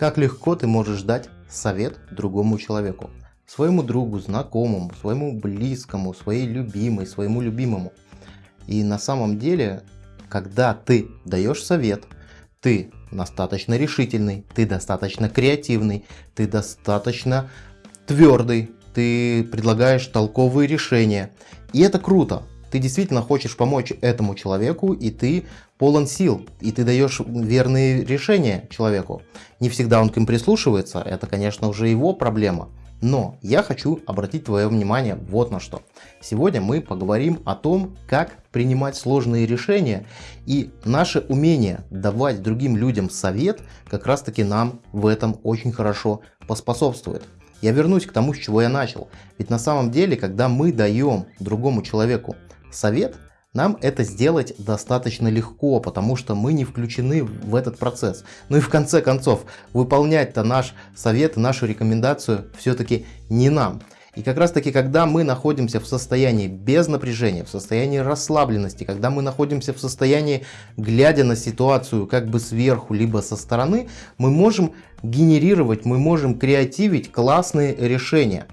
Как легко ты можешь дать совет другому человеку, своему другу, знакомому, своему близкому, своей любимой, своему любимому. И на самом деле, когда ты даешь совет, ты достаточно решительный, ты достаточно креативный, ты достаточно твердый, ты предлагаешь толковые решения. И это круто. Ты действительно хочешь помочь этому человеку, и ты полон сил, и ты даешь верные решения человеку. Не всегда он к ним прислушивается, это, конечно, уже его проблема. Но я хочу обратить твое внимание вот на что. Сегодня мы поговорим о том, как принимать сложные решения и наше умение давать другим людям совет как раз таки нам в этом очень хорошо поспособствует. Я вернусь к тому, с чего я начал. Ведь на самом деле, когда мы даем другому человеку совет, нам это сделать достаточно легко, потому что мы не включены в этот процесс. Ну и в конце концов, выполнять-то наш совет, нашу рекомендацию все-таки не нам. И как раз таки, когда мы находимся в состоянии без напряжения, в состоянии расслабленности, когда мы находимся в состоянии, глядя на ситуацию как бы сверху, либо со стороны, мы можем генерировать, мы можем креативить классные решения.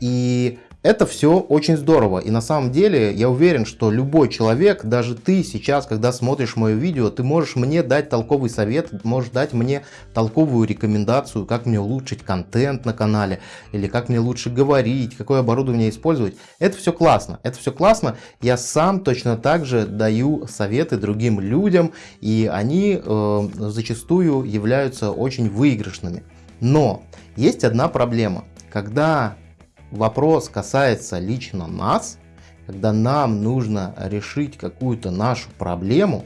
И это все очень здорово. И на самом деле я уверен, что любой человек, даже ты сейчас, когда смотришь мое видео, ты можешь мне дать толковый совет, можешь дать мне толковую рекомендацию, как мне улучшить контент на канале, или как мне лучше говорить, какое оборудование использовать. Это все классно, это все классно. Я сам точно так же даю советы другим людям, и они э, зачастую являются очень выигрышными. Но есть одна проблема. Когда вопрос касается лично нас, когда нам нужно решить какую-то нашу проблему,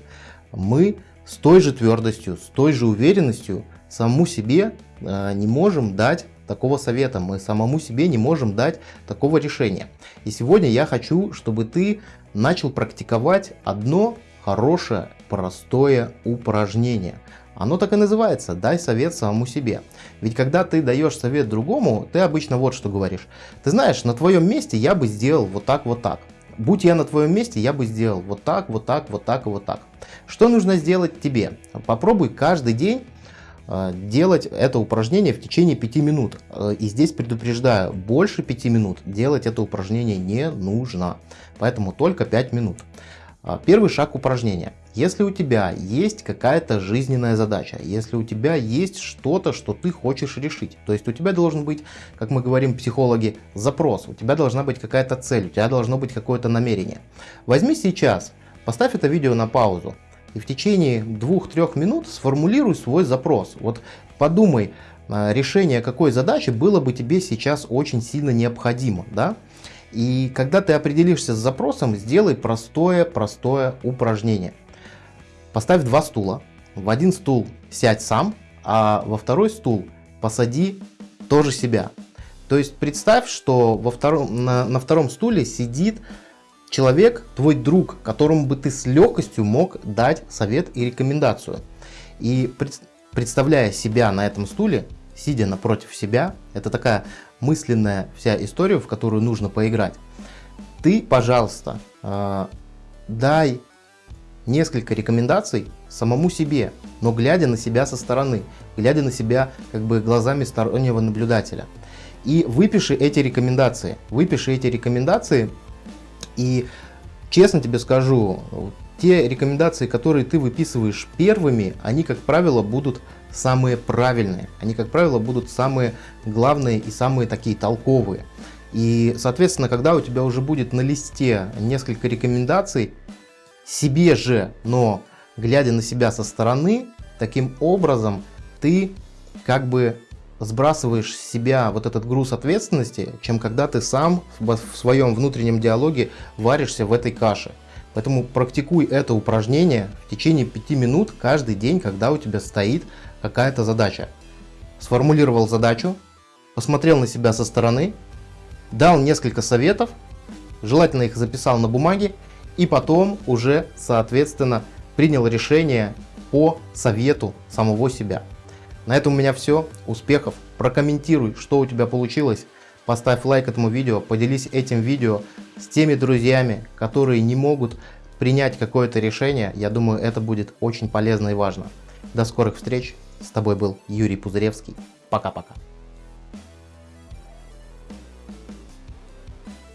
мы с той же твердостью, с той же уверенностью самому себе э, не можем дать такого совета, мы самому себе не можем дать такого решения. И сегодня я хочу, чтобы ты начал практиковать одно хорошее, простое упражнение. Оно так и называется «дай совет самому себе». Ведь когда ты даешь совет другому, ты обычно вот что говоришь. Ты знаешь, на твоем месте я бы сделал вот так, вот так. Будь я на твоем месте, я бы сделал вот так, вот так, вот так и вот так. Что нужно сделать тебе? Попробуй каждый день э, делать это упражнение в течение 5 минут. Э, и здесь предупреждаю, больше 5 минут делать это упражнение не нужно. Поэтому только 5 минут. А, первый шаг упражнения. Если у тебя есть какая-то жизненная задача, если у тебя есть что-то, что ты хочешь решить, то есть у тебя должен быть, как мы говорим психологи, запрос, у тебя должна быть какая-то цель, у тебя должно быть какое-то намерение. Возьми сейчас, поставь это видео на паузу и в течение 2-3 минут сформулируй свой запрос. Вот подумай, а, решение какой задачи было бы тебе сейчас очень сильно необходимо. Да? И когда ты определишься с запросом, сделай простое-простое упражнение. Поставь два стула. В один стул сядь сам, а во второй стул посади тоже себя. То есть представь, что во втором, на, на втором стуле сидит человек, твой друг, которому бы ты с легкостью мог дать совет и рекомендацию. И пред, представляя себя на этом стуле, сидя напротив себя, это такая мысленная вся история, в которую нужно поиграть. Ты, пожалуйста, э, дай несколько рекомендаций самому себе, но глядя на себя со стороны, глядя на себя как бы глазами стороннего наблюдателя. И выпиши эти рекомендации, выпиши эти рекомендации и честно тебе скажу, те рекомендации, которые ты выписываешь первыми, они, как правило, будут самые правильные. Они, как правило, будут самые главные и самые такие толковые. И, соответственно, когда у тебя уже будет на листе несколько рекомендаций, себе же, но глядя на себя со стороны, таким образом ты как бы сбрасываешь с себя вот этот груз ответственности, чем когда ты сам в своем внутреннем диалоге варишься в этой каше. Поэтому практикуй это упражнение в течение 5 минут каждый день, когда у тебя стоит какая-то задача. Сформулировал задачу, посмотрел на себя со стороны, дал несколько советов, желательно их записал на бумаге и потом уже, соответственно, принял решение по совету самого себя. На этом у меня все. Успехов! Прокомментируй, что у тебя получилось. Поставь лайк этому видео, поделись этим видео с теми друзьями, которые не могут принять какое-то решение. Я думаю, это будет очень полезно и важно. До скорых встреч! С тобой был Юрий Пузыревский. Пока-пока.